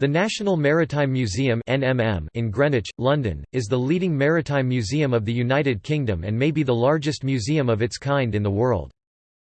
The National Maritime Museum in Greenwich, London, is the leading maritime museum of the United Kingdom and may be the largest museum of its kind in the world.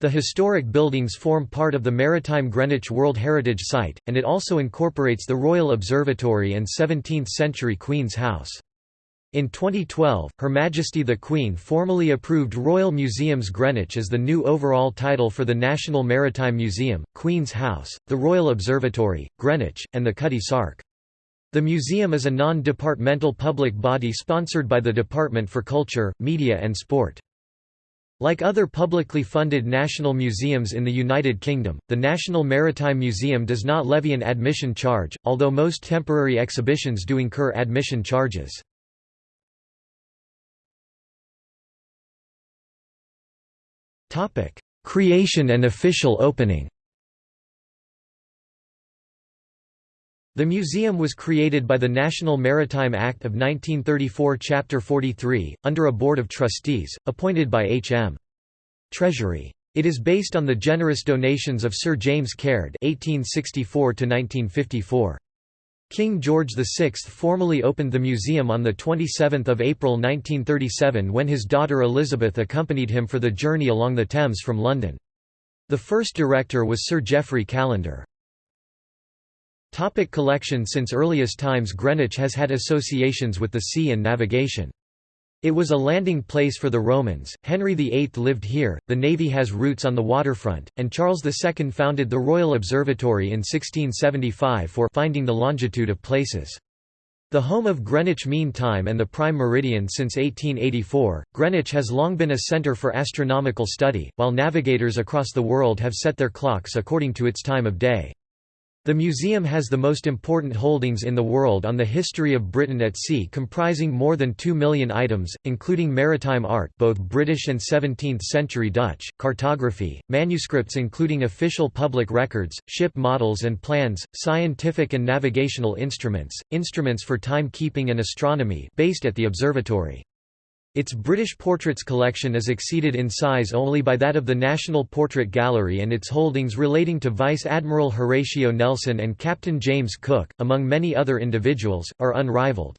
The historic buildings form part of the Maritime Greenwich World Heritage Site, and it also incorporates the Royal Observatory and 17th-century Queen's House. In 2012, Her Majesty the Queen formally approved Royal Museums Greenwich as the new overall title for the National Maritime Museum, Queen's House, the Royal Observatory, Greenwich, and the Cutty Sark. The museum is a non-departmental public body sponsored by the Department for Culture, Media and Sport. Like other publicly funded national museums in the United Kingdom, the National Maritime Museum does not levy an admission charge, although most temporary exhibitions do incur admission charges. Creation and official opening The museum was created by the National Maritime Act of 1934 Chapter 43, under a board of trustees, appointed by H.M. Treasury. It is based on the generous donations of Sir James Caird (1864–1954). King George VI formally opened the museum on 27 April 1937 when his daughter Elizabeth accompanied him for the journey along the Thames from London. The first director was Sir Geoffrey Callender. Topic collection Since earliest times Greenwich has had associations with the sea and navigation. It was a landing place for the Romans, Henry VIII lived here, the navy has roots on the waterfront, and Charles II founded the Royal Observatory in 1675 for finding the longitude of places. The home of Greenwich Mean Time and the Prime Meridian since 1884, Greenwich has long been a centre for astronomical study, while navigators across the world have set their clocks according to its time of day. The museum has the most important holdings in the world on the history of Britain at sea comprising more than 2 million items, including maritime art both British and 17th-century Dutch, cartography, manuscripts including official public records, ship models and plans, scientific and navigational instruments, instruments for timekeeping and astronomy based at the observatory. Its British portraits collection is exceeded in size only by that of the National Portrait Gallery and its holdings relating to Vice Admiral Horatio Nelson and Captain James Cook, among many other individuals, are unrivaled.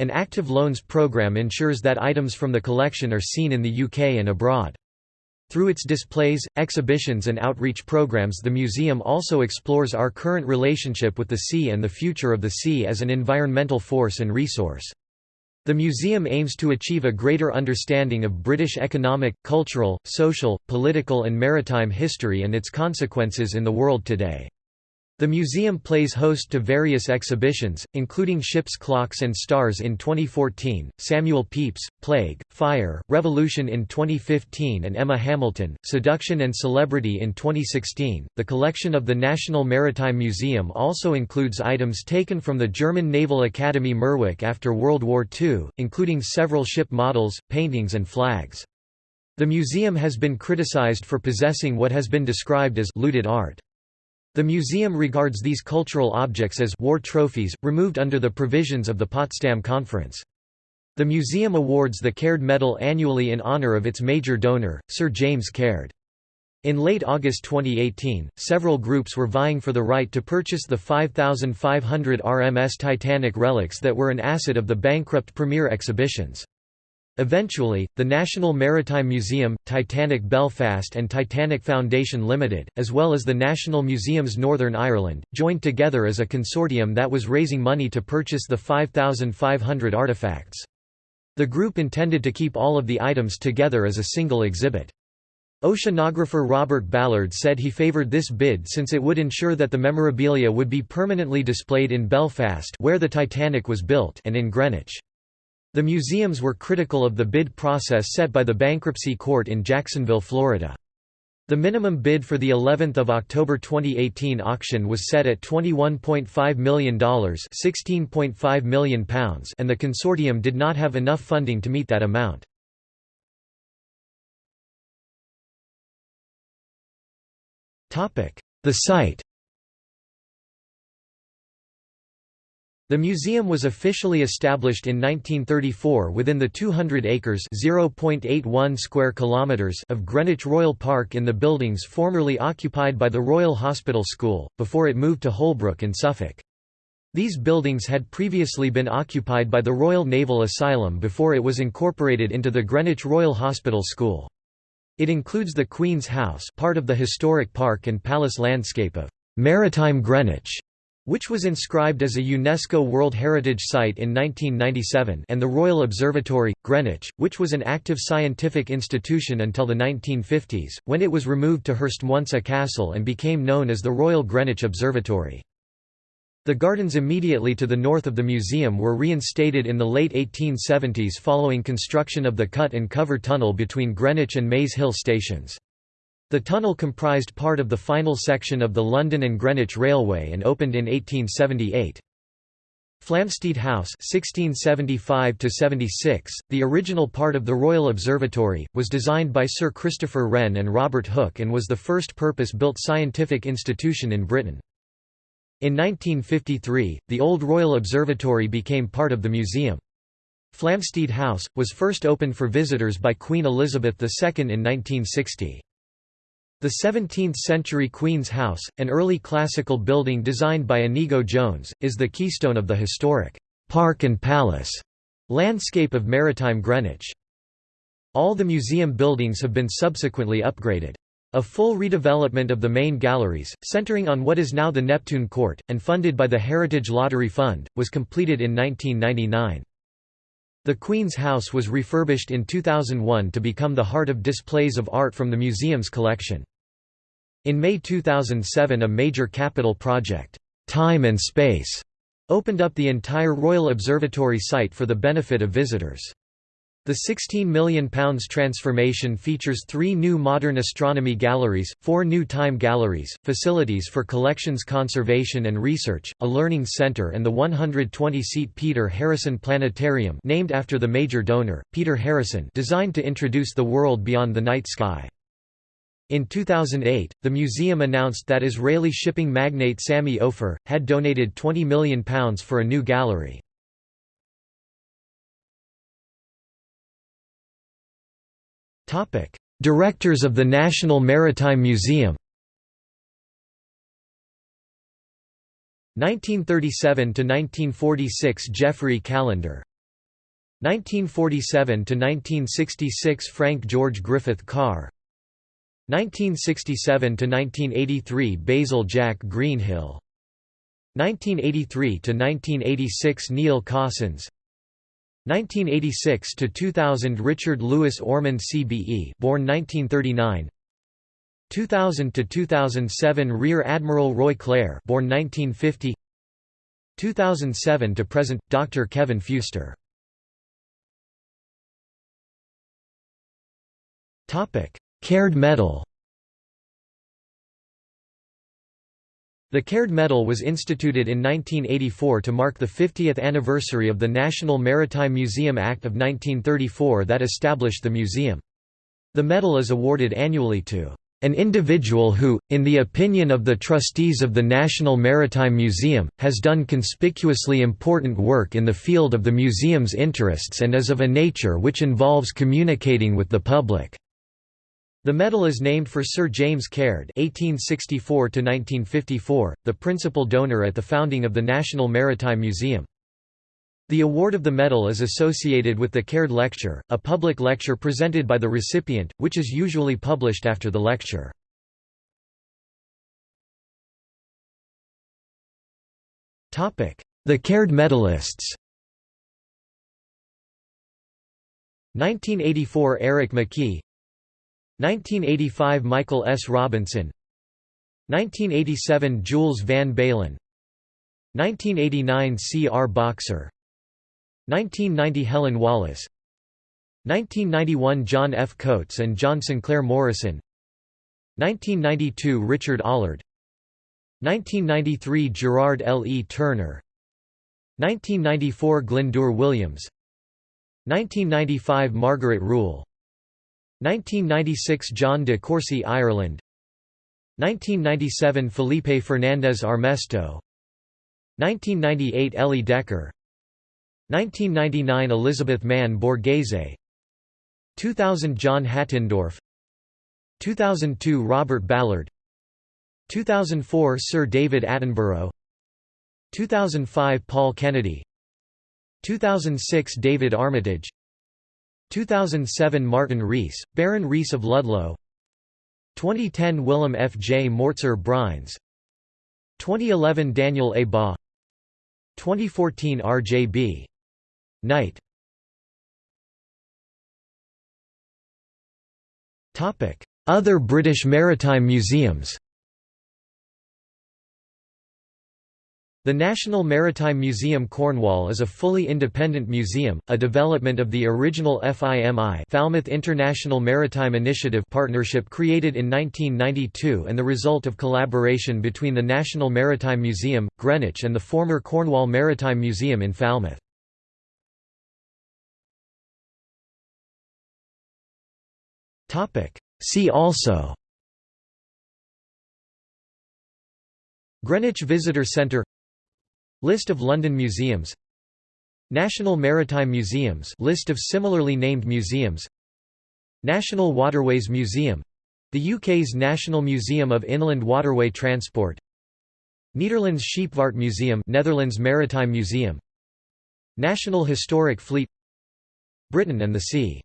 An active loans program ensures that items from the collection are seen in the UK and abroad. Through its displays, exhibitions and outreach programs the museum also explores our current relationship with the sea and the future of the sea as an environmental force and resource. The museum aims to achieve a greater understanding of British economic, cultural, social, political and maritime history and its consequences in the world today. The museum plays host to various exhibitions, including Ship's Clocks and Stars in 2014, Samuel Pepys, Plague, Fire, Revolution in 2015, and Emma Hamilton, Seduction and Celebrity in 2016. The collection of the National Maritime Museum also includes items taken from the German Naval Academy Mürwik after World War II, including several ship models, paintings, and flags. The museum has been criticized for possessing what has been described as looted art. The museum regards these cultural objects as war trophies, removed under the provisions of the Potsdam Conference. The museum awards the Caird Medal annually in honor of its major donor, Sir James Caird. In late August 2018, several groups were vying for the right to purchase the 5,500 RMS Titanic relics that were an asset of the bankrupt Premier Exhibitions. Eventually, the National Maritime Museum, Titanic Belfast and Titanic Foundation Limited, as well as the National Museums Northern Ireland, joined together as a consortium that was raising money to purchase the 5,500 artifacts. The group intended to keep all of the items together as a single exhibit. Oceanographer Robert Ballard said he favoured this bid since it would ensure that the memorabilia would be permanently displayed in Belfast where the Titanic was built and in Greenwich. The museums were critical of the bid process set by the bankruptcy court in Jacksonville, Florida. The minimum bid for the 11th of October 2018 auction was set at $21.5 million, £16.5 million and the consortium did not have enough funding to meet that amount. The site The museum was officially established in 1934 within the 200 acres (0.81 square kilometers) of Greenwich Royal Park in the buildings formerly occupied by the Royal Hospital School, before it moved to Holbrook in Suffolk. These buildings had previously been occupied by the Royal Naval Asylum before it was incorporated into the Greenwich Royal Hospital School. It includes the Queen's House part of the historic park and palace landscape of «Maritime Greenwich», which was inscribed as a UNESCO World Heritage Site in 1997 and the Royal Observatory, Greenwich, which was an active scientific institution until the 1950s, when it was removed to Herstmonceux Castle and became known as the Royal Greenwich Observatory. The gardens immediately to the north of the museum were reinstated in the late 1870s following construction of the cut and cover tunnel between Greenwich and Maze Hill stations. The tunnel comprised part of the final section of the London and Greenwich Railway and opened in 1878. Flamsteed House 1675 the original part of the Royal Observatory, was designed by Sir Christopher Wren and Robert Hooke and was the first purpose-built scientific institution in Britain. In 1953, the old Royal Observatory became part of the museum. Flamsteed House, was first opened for visitors by Queen Elizabeth II in 1960. The 17th-century Queen's House, an early classical building designed by Inigo Jones, is the keystone of the historic «park and palace» landscape of maritime Greenwich. All the museum buildings have been subsequently upgraded. A full redevelopment of the main galleries, centering on what is now the Neptune Court, and funded by the Heritage Lottery Fund, was completed in 1999. The Queen's House was refurbished in 2001 to become the heart of displays of art from the museum's collection. In May 2007 a major capital project, Time and Space, opened up the entire Royal Observatory site for the benefit of visitors. The £16 million transformation features three new modern astronomy galleries, four new time galleries, facilities for collections conservation and research, a learning centre and the 120-seat Peter Harrison Planetarium named after the major donor, Peter Harrison designed to introduce the world beyond the night sky. In 2008, the museum announced that Israeli shipping magnate Sami Ofer, had donated £20 million for a new gallery. Directors of the National Maritime Museum 1937–1946 Geoffrey Callender 1947–1966 Frank George Griffith Carr 1967–1983 Basil Jack Greenhill. 1983 to 1986 Neil Cossons 1986–2000 Richard Lewis Ormond CBE born 1939 2000 to 2007 Rear Admiral Roy Clare born 1950 2007 to present, Dr. Kevin Fewster Caird Medal The Caird Medal was instituted in 1984 to mark the 50th anniversary of the National Maritime Museum Act of 1934 that established the museum. The medal is awarded annually to an individual who, in the opinion of the trustees of the National Maritime Museum, has done conspicuously important work in the field of the museum's interests and is of a nature which involves communicating with the public. The medal is named for Sir James Caird (1864–1954), the principal donor at the founding of the National Maritime Museum. The award of the medal is associated with the Caird Lecture, a public lecture presented by the recipient, which is usually published after the lecture. The Caird medalists 1984 Eric McKee 1985 Michael S. Robinson 1987 Jules Van Beylen 1989 C. R. Boxer 1990 Helen Wallace 1991 John F. Coates and John Sinclair Morrison 1992 Richard Ollard 1993 Gerard L. E. Turner 1994 Glyndŵr Williams 1995 Margaret Rule 1996 John de Courcy Ireland. 1997 Felipe Fernandez Armesto. 1998 Ellie Decker 1999 Elizabeth Mann Borghese. 2000 John Hattendorf. 2002 Robert Ballard. 2004 Sir David Attenborough. 2005 Paul Kennedy. 2006 David Armitage 2007 Martin Rees, Baron Rees of Ludlow 2010 Willem F. J. Mörzer Bruyns 2011 Daniel A. Baugh 2014 R. J. B. Knight Other British maritime museums The National Maritime Museum Cornwall is a fully independent museum, a development of the original FIMI Falmouth International Maritime Initiative partnership created in 1992 and the result of collaboration between the National Maritime Museum, Greenwich and the former Cornwall Maritime Museum in Falmouth. See also Greenwich Visitor Centre List of London museums National Maritime Museums list of similarly named museums National Waterways Museum the UK's National Museum of Inland Waterway Transport Nederlands Scheepvaart Museum Netherlands Maritime Museum National Historic Fleet Britain and the Sea